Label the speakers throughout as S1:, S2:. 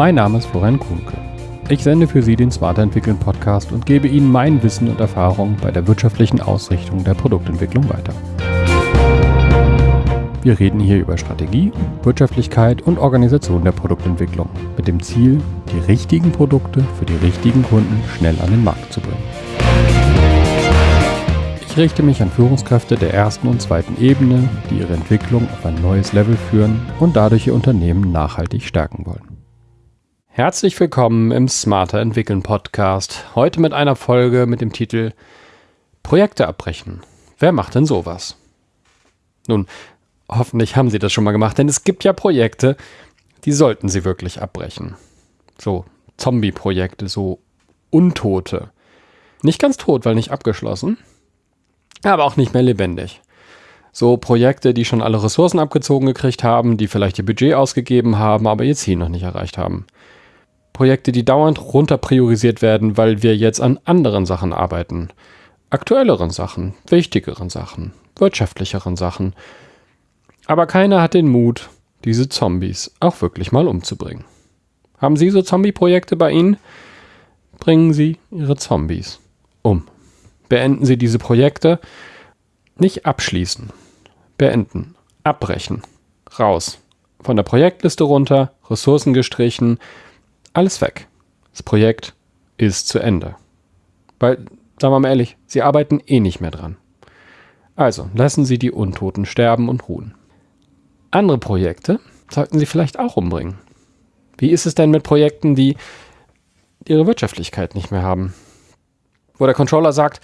S1: Mein Name ist Florian Kuhnke. Ich sende für Sie den Smarter Entwickeln Podcast und gebe Ihnen mein Wissen und Erfahrung bei der wirtschaftlichen Ausrichtung der Produktentwicklung weiter. Wir reden hier über Strategie, Wirtschaftlichkeit und Organisation der Produktentwicklung mit dem Ziel, die richtigen Produkte für die richtigen Kunden schnell an den Markt zu bringen. Ich richte mich an Führungskräfte der ersten und zweiten Ebene, die ihre Entwicklung auf ein neues Level führen und dadurch ihr Unternehmen nachhaltig stärken wollen. Herzlich willkommen im Smarter Entwickeln Podcast. Heute mit einer Folge mit dem Titel Projekte abbrechen. Wer macht denn sowas? Nun, hoffentlich haben Sie das schon mal gemacht, denn es gibt ja Projekte, die sollten Sie wirklich abbrechen. So Zombie-Projekte, so Untote. Nicht ganz tot, weil nicht abgeschlossen, aber auch nicht mehr lebendig. So Projekte, die schon alle Ressourcen abgezogen gekriegt haben, die vielleicht ihr Budget ausgegeben haben, aber ihr Ziel noch nicht erreicht haben. Projekte, die dauernd runter priorisiert werden, weil wir jetzt an anderen Sachen arbeiten. Aktuelleren Sachen, wichtigeren Sachen, wirtschaftlicheren Sachen. Aber keiner hat den Mut, diese Zombies auch wirklich mal umzubringen. Haben Sie so Zombie-Projekte bei Ihnen? Bringen Sie Ihre Zombies um beenden Sie diese Projekte. Nicht abschließen. Beenden. Abbrechen. Raus. Von der Projektliste runter, Ressourcen gestrichen, alles weg. Das Projekt ist zu Ende. Weil, sagen wir mal ehrlich, Sie arbeiten eh nicht mehr dran. Also lassen Sie die Untoten sterben und ruhen. Andere Projekte sollten Sie vielleicht auch umbringen. Wie ist es denn mit Projekten, die ihre Wirtschaftlichkeit nicht mehr haben? wo der Controller sagt,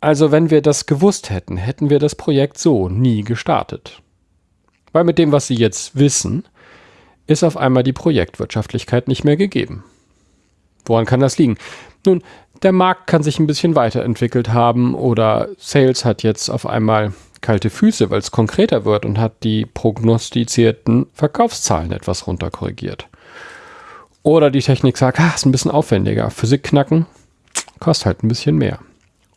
S1: also wenn wir das gewusst hätten, hätten wir das Projekt so nie gestartet. Weil mit dem, was Sie jetzt wissen, ist auf einmal die Projektwirtschaftlichkeit nicht mehr gegeben. Woran kann das liegen? Nun, der Markt kann sich ein bisschen weiterentwickelt haben oder Sales hat jetzt auf einmal kalte Füße, weil es konkreter wird und hat die prognostizierten Verkaufszahlen etwas runterkorrigiert. Oder die Technik sagt, ah, ist ein bisschen aufwendiger. Physik knacken, kostet halt ein bisschen mehr.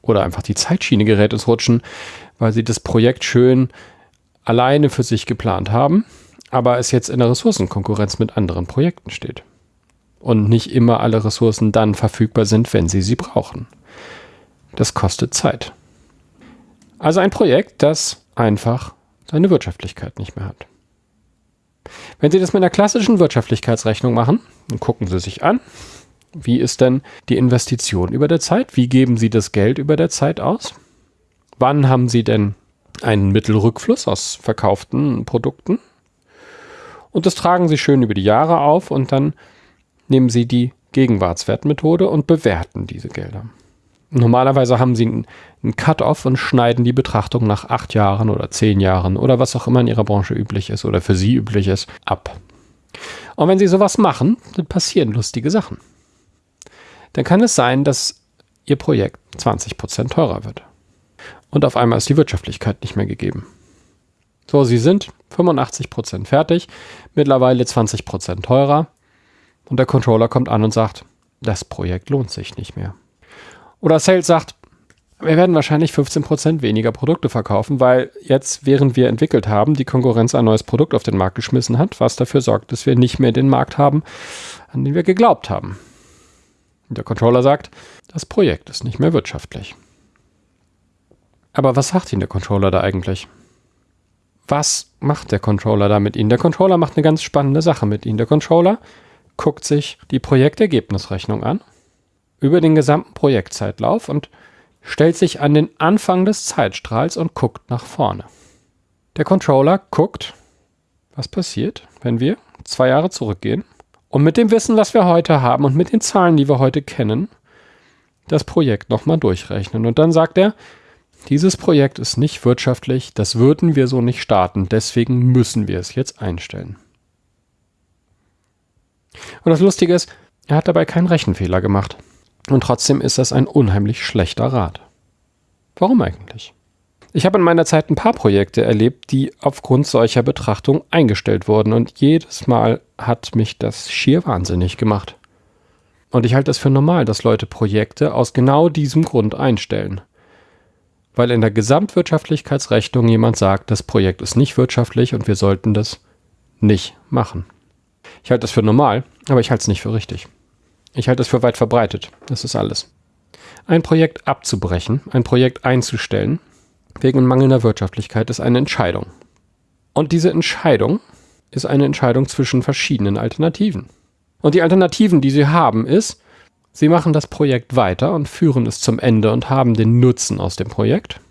S1: Oder einfach die Zeitschiene gerät ins Rutschen, weil sie das Projekt schön alleine für sich geplant haben, aber es jetzt in der Ressourcenkonkurrenz mit anderen Projekten steht. Und nicht immer alle Ressourcen dann verfügbar sind, wenn sie sie brauchen. Das kostet Zeit. Also ein Projekt, das einfach seine Wirtschaftlichkeit nicht mehr hat. Wenn Sie das mit einer klassischen Wirtschaftlichkeitsrechnung machen, dann gucken Sie sich an, wie ist denn die Investition über der Zeit? Wie geben Sie das Geld über der Zeit aus? Wann haben Sie denn einen Mittelrückfluss aus verkauften Produkten? Und das tragen Sie schön über die Jahre auf und dann nehmen Sie die Gegenwartswertmethode und bewerten diese Gelder. Normalerweise haben Sie einen Cut-off und schneiden die Betrachtung nach acht Jahren oder zehn Jahren oder was auch immer in Ihrer Branche üblich ist oder für Sie üblich ist, ab. Und wenn Sie sowas machen, dann passieren lustige Sachen dann kann es sein, dass Ihr Projekt 20% teurer wird. Und auf einmal ist die Wirtschaftlichkeit nicht mehr gegeben. So, Sie sind 85% fertig, mittlerweile 20% teurer und der Controller kommt an und sagt, das Projekt lohnt sich nicht mehr. Oder Sales sagt, wir werden wahrscheinlich 15% weniger Produkte verkaufen, weil jetzt, während wir entwickelt haben, die Konkurrenz ein neues Produkt auf den Markt geschmissen hat, was dafür sorgt, dass wir nicht mehr den Markt haben, an den wir geglaubt haben. Der Controller sagt, das Projekt ist nicht mehr wirtschaftlich. Aber was sagt Ihnen der Controller da eigentlich? Was macht der Controller da mit Ihnen? Der Controller macht eine ganz spannende Sache mit Ihnen. Der Controller guckt sich die Projektergebnisrechnung an über den gesamten Projektzeitlauf und stellt sich an den Anfang des Zeitstrahls und guckt nach vorne. Der Controller guckt, was passiert, wenn wir zwei Jahre zurückgehen und mit dem Wissen, was wir heute haben und mit den Zahlen, die wir heute kennen, das Projekt nochmal durchrechnen. Und dann sagt er, dieses Projekt ist nicht wirtschaftlich, das würden wir so nicht starten, deswegen müssen wir es jetzt einstellen. Und das Lustige ist, er hat dabei keinen Rechenfehler gemacht. Und trotzdem ist das ein unheimlich schlechter Rat. Warum eigentlich? Ich habe in meiner Zeit ein paar Projekte erlebt, die aufgrund solcher Betrachtung eingestellt wurden und jedes Mal hat mich das schier wahnsinnig gemacht. Und ich halte es für normal, dass Leute Projekte aus genau diesem Grund einstellen. Weil in der Gesamtwirtschaftlichkeitsrechnung jemand sagt, das Projekt ist nicht wirtschaftlich und wir sollten das nicht machen. Ich halte das für normal, aber ich halte es nicht für richtig. Ich halte es für weit verbreitet. Das ist alles. Ein Projekt abzubrechen, ein Projekt einzustellen, wegen mangelnder Wirtschaftlichkeit, ist eine Entscheidung. Und diese Entscheidung ist eine Entscheidung zwischen verschiedenen Alternativen. Und die Alternativen, die sie haben, ist, sie machen das Projekt weiter und führen es zum Ende und haben den Nutzen aus dem Projekt.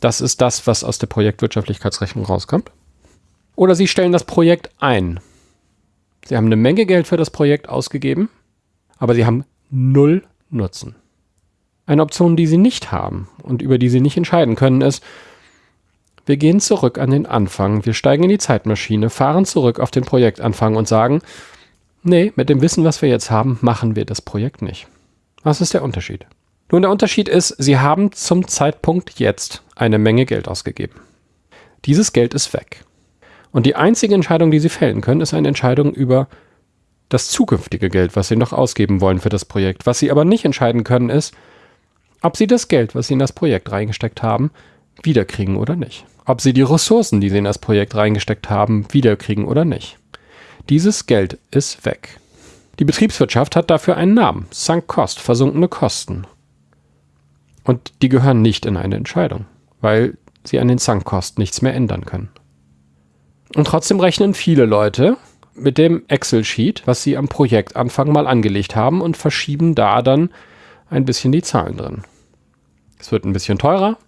S1: Das ist das, was aus der Projektwirtschaftlichkeitsrechnung rauskommt. Oder sie stellen das Projekt ein. Sie haben eine Menge Geld für das Projekt ausgegeben, aber sie haben null Nutzen. Eine Option, die sie nicht haben und über die sie nicht entscheiden können, ist, wir gehen zurück an den Anfang, wir steigen in die Zeitmaschine, fahren zurück auf den Projektanfang und sagen, nee, mit dem Wissen, was wir jetzt haben, machen wir das Projekt nicht. Was ist der Unterschied? Nun, der Unterschied ist, sie haben zum Zeitpunkt jetzt eine Menge Geld ausgegeben. Dieses Geld ist weg. Und die einzige Entscheidung, die sie fällen können, ist eine Entscheidung über das zukünftige Geld, was sie noch ausgeben wollen für das Projekt. Was sie aber nicht entscheiden können, ist, ob sie das Geld, was sie in das Projekt reingesteckt haben, wiederkriegen oder nicht. Ob sie die Ressourcen, die sie in das Projekt reingesteckt haben, wiederkriegen oder nicht. Dieses Geld ist weg. Die Betriebswirtschaft hat dafür einen Namen. Sunk Cost, versunkene Kosten. Und die gehören nicht in eine Entscheidung, weil sie an den Sunk Cost nichts mehr ändern können. Und trotzdem rechnen viele Leute mit dem Excel-Sheet, was sie am Projektanfang mal angelegt haben und verschieben da dann ein bisschen die Zahlen drin. Es wird ein bisschen teurer,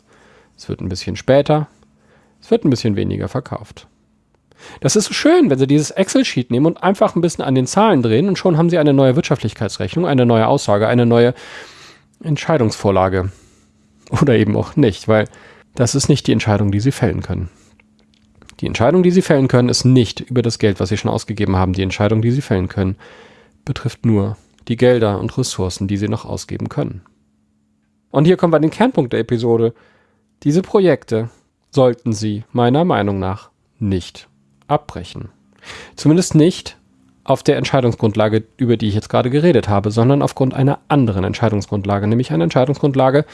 S1: es wird ein bisschen später, es wird ein bisschen weniger verkauft. Das ist so schön, wenn Sie dieses Excel-Sheet nehmen und einfach ein bisschen an den Zahlen drehen und schon haben Sie eine neue Wirtschaftlichkeitsrechnung, eine neue Aussage, eine neue Entscheidungsvorlage. Oder eben auch nicht, weil das ist nicht die Entscheidung, die Sie fällen können. Die Entscheidung, die Sie fällen können, ist nicht über das Geld, was Sie schon ausgegeben haben. Die Entscheidung, die Sie fällen können, betrifft nur die Gelder und Ressourcen, die sie noch ausgeben können. Und hier kommen wir an den Kernpunkt der Episode. Diese Projekte sollten Sie meiner Meinung nach nicht abbrechen. Zumindest nicht auf der Entscheidungsgrundlage, über die ich jetzt gerade geredet habe, sondern aufgrund einer anderen Entscheidungsgrundlage, nämlich einer Entscheidungsgrundlage,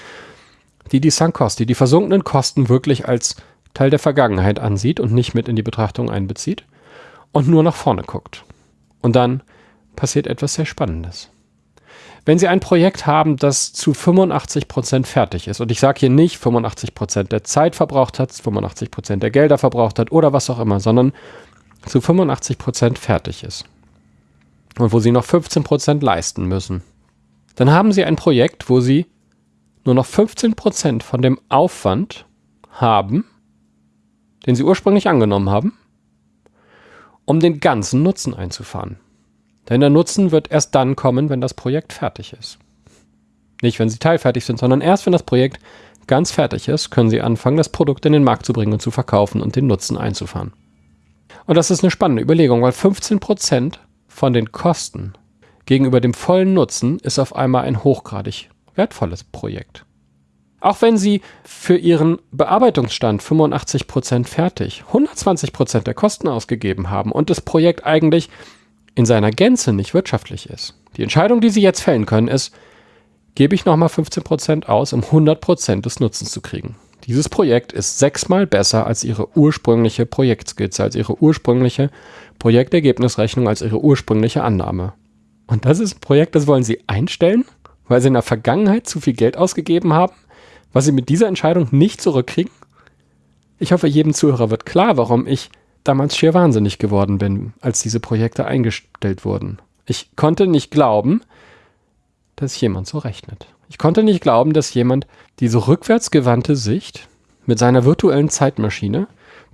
S1: die die Sunk Cost, die die versunkenen Kosten wirklich als Teil der Vergangenheit ansieht und nicht mit in die Betrachtung einbezieht und nur nach vorne guckt. Und dann passiert etwas sehr Spannendes. Wenn Sie ein Projekt haben, das zu 85 Prozent fertig ist, und ich sage hier nicht 85 Prozent der Zeit verbraucht hat, 85 Prozent der Gelder verbraucht hat oder was auch immer, sondern zu 85 Prozent fertig ist und wo Sie noch 15 Prozent leisten müssen, dann haben Sie ein Projekt, wo Sie nur noch 15 Prozent von dem Aufwand haben, den Sie ursprünglich angenommen haben, um den ganzen Nutzen einzufahren. Denn der Nutzen wird erst dann kommen, wenn das Projekt fertig ist. Nicht, wenn sie teilfertig sind, sondern erst, wenn das Projekt ganz fertig ist, können sie anfangen, das Produkt in den Markt zu bringen und zu verkaufen und den Nutzen einzufahren. Und das ist eine spannende Überlegung, weil 15% von den Kosten gegenüber dem vollen Nutzen ist auf einmal ein hochgradig wertvolles Projekt. Auch wenn Sie für Ihren Bearbeitungsstand 85% fertig, 120% der Kosten ausgegeben haben und das Projekt eigentlich in seiner Gänze nicht wirtschaftlich ist. Die Entscheidung, die Sie jetzt fällen können, ist, gebe ich nochmal 15% aus, um 100% des Nutzens zu kriegen. Dieses Projekt ist sechsmal besser als Ihre ursprüngliche Projektskizze, als Ihre ursprüngliche Projektergebnisrechnung, als Ihre ursprüngliche Annahme. Und das ist ein Projekt, das wollen Sie einstellen, weil Sie in der Vergangenheit zu viel Geld ausgegeben haben, was Sie mit dieser Entscheidung nicht zurückkriegen? Ich hoffe, jedem Zuhörer wird klar, warum ich damals schier wahnsinnig geworden bin, als diese Projekte eingestellt wurden. Ich konnte nicht glauben, dass jemand so rechnet. Ich konnte nicht glauben, dass jemand diese rückwärtsgewandte Sicht mit seiner virtuellen Zeitmaschine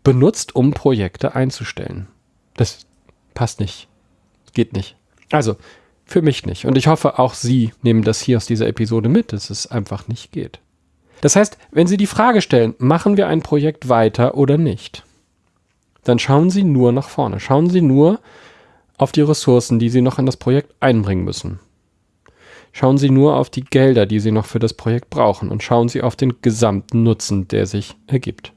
S1: benutzt, um Projekte einzustellen. Das passt nicht. Geht nicht. Also, für mich nicht. Und ich hoffe, auch Sie nehmen das hier aus dieser Episode mit, dass es einfach nicht geht. Das heißt, wenn Sie die Frage stellen, machen wir ein Projekt weiter oder nicht, dann schauen Sie nur nach vorne. Schauen Sie nur auf die Ressourcen, die Sie noch in das Projekt einbringen müssen. Schauen Sie nur auf die Gelder, die Sie noch für das Projekt brauchen und schauen Sie auf den gesamten Nutzen, der sich ergibt.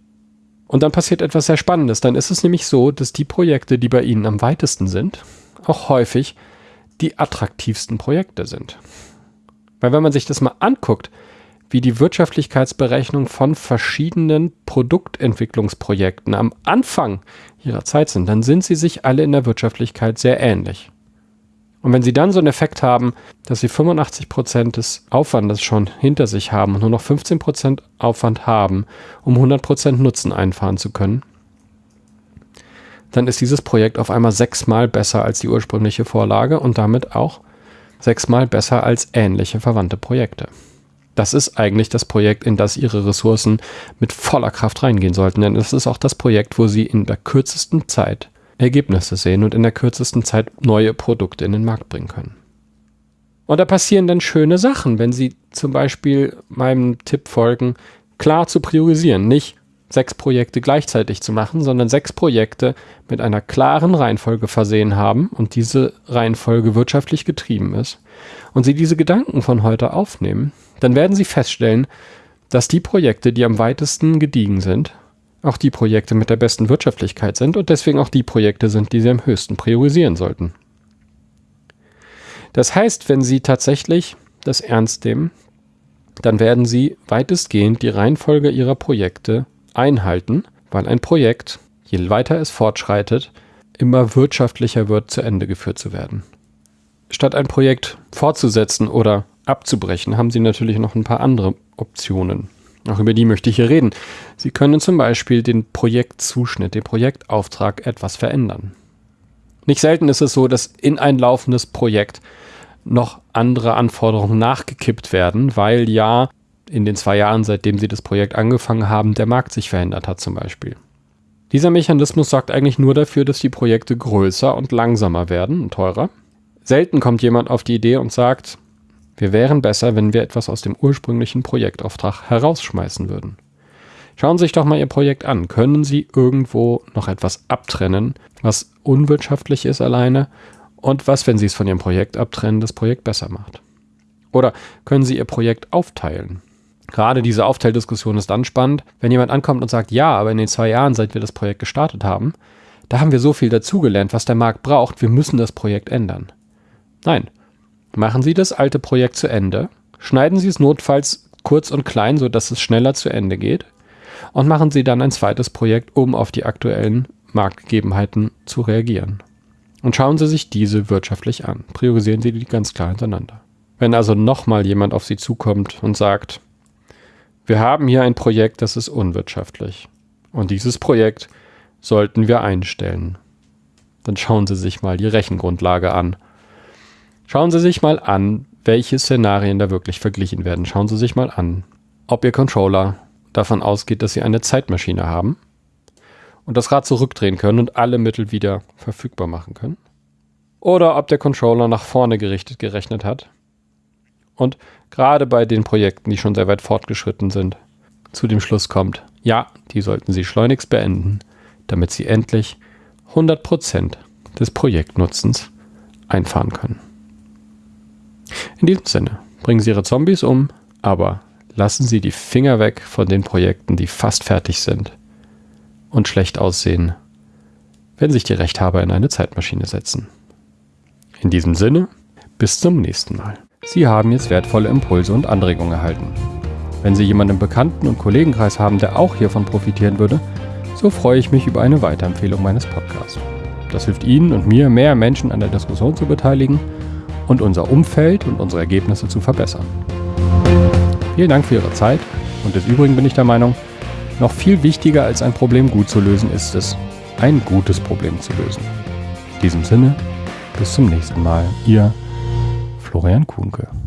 S1: Und dann passiert etwas sehr Spannendes. Dann ist es nämlich so, dass die Projekte, die bei Ihnen am weitesten sind, auch häufig die attraktivsten Projekte sind. Weil wenn man sich das mal anguckt, wie die Wirtschaftlichkeitsberechnung von verschiedenen Produktentwicklungsprojekten am Anfang ihrer Zeit sind, dann sind sie sich alle in der Wirtschaftlichkeit sehr ähnlich. Und wenn Sie dann so einen Effekt haben, dass Sie 85 Prozent des Aufwandes schon hinter sich haben und nur noch 15 Prozent Aufwand haben, um 100 Prozent Nutzen einfahren zu können, dann ist dieses Projekt auf einmal sechsmal besser als die ursprüngliche Vorlage und damit auch sechsmal besser als ähnliche verwandte Projekte. Das ist eigentlich das Projekt, in das Ihre Ressourcen mit voller Kraft reingehen sollten, denn es ist auch das Projekt, wo Sie in der kürzesten Zeit Ergebnisse sehen und in der kürzesten Zeit neue Produkte in den Markt bringen können. Und da passieren dann schöne Sachen, wenn Sie zum Beispiel meinem Tipp folgen, klar zu priorisieren, nicht sechs Projekte gleichzeitig zu machen, sondern sechs Projekte mit einer klaren Reihenfolge versehen haben und diese Reihenfolge wirtschaftlich getrieben ist und Sie diese Gedanken von heute aufnehmen, dann werden Sie feststellen, dass die Projekte, die am weitesten gediegen sind, auch die Projekte mit der besten Wirtschaftlichkeit sind und deswegen auch die Projekte sind, die Sie am höchsten priorisieren sollten. Das heißt, wenn Sie tatsächlich das ernst nehmen, dann werden Sie weitestgehend die Reihenfolge Ihrer Projekte einhalten, weil ein Projekt, je weiter es fortschreitet, immer wirtschaftlicher wird, zu Ende geführt zu werden. Statt ein Projekt fortzusetzen oder abzubrechen, haben Sie natürlich noch ein paar andere Optionen. Auch über die möchte ich hier reden. Sie können zum Beispiel den Projektzuschnitt, den Projektauftrag etwas verändern. Nicht selten ist es so, dass in ein laufendes Projekt noch andere Anforderungen nachgekippt werden, weil ja in den zwei Jahren, seitdem Sie das Projekt angefangen haben, der Markt sich verändert hat zum Beispiel. Dieser Mechanismus sorgt eigentlich nur dafür, dass die Projekte größer und langsamer werden und teurer. Selten kommt jemand auf die Idee und sagt, wir wären besser, wenn wir etwas aus dem ursprünglichen Projektauftrag herausschmeißen würden. Schauen Sie sich doch mal Ihr Projekt an. Können Sie irgendwo noch etwas abtrennen, was unwirtschaftlich ist alleine und was, wenn Sie es von Ihrem Projekt abtrennen, das Projekt besser macht? Oder können Sie Ihr Projekt aufteilen? Gerade diese Aufteildiskussion ist dann spannend, wenn jemand ankommt und sagt, ja, aber in den zwei Jahren, seit wir das Projekt gestartet haben, da haben wir so viel dazugelernt, was der Markt braucht, wir müssen das Projekt ändern. Nein, Machen Sie das alte Projekt zu Ende, schneiden Sie es notfalls kurz und klein, sodass es schneller zu Ende geht und machen Sie dann ein zweites Projekt, um auf die aktuellen Marktgegebenheiten zu reagieren. Und schauen Sie sich diese wirtschaftlich an. Priorisieren Sie die ganz klar hintereinander. Wenn also nochmal jemand auf Sie zukommt und sagt, wir haben hier ein Projekt, das ist unwirtschaftlich. Und dieses Projekt sollten wir einstellen. Dann schauen Sie sich mal die Rechengrundlage an Schauen Sie sich mal an, welche Szenarien da wirklich verglichen werden. Schauen Sie sich mal an, ob Ihr Controller davon ausgeht, dass Sie eine Zeitmaschine haben und das Rad zurückdrehen können und alle Mittel wieder verfügbar machen können. Oder ob der Controller nach vorne gerichtet gerechnet hat und gerade bei den Projekten, die schon sehr weit fortgeschritten sind, zu dem Schluss kommt, ja, die sollten Sie schleunigst beenden, damit Sie endlich 100% des Projektnutzens einfahren können. In diesem Sinne, bringen Sie Ihre Zombies um, aber lassen Sie die Finger weg von den Projekten, die fast fertig sind und schlecht aussehen, wenn sich die Rechthaber in eine Zeitmaschine setzen. In diesem Sinne, bis zum nächsten Mal. Sie haben jetzt wertvolle Impulse und Anregungen erhalten. Wenn Sie jemanden im Bekannten- und Kollegenkreis haben, der auch hiervon profitieren würde, so freue ich mich über eine Weiterempfehlung meines Podcasts. Das hilft Ihnen und mir, mehr Menschen an der Diskussion zu beteiligen und unser Umfeld und unsere Ergebnisse zu verbessern. Vielen Dank für Ihre Zeit und des Übrigen bin ich der Meinung, noch viel wichtiger als ein Problem gut zu lösen ist es, ein gutes Problem zu lösen. In diesem Sinne, bis zum nächsten Mal, Ihr Florian Kuhnke.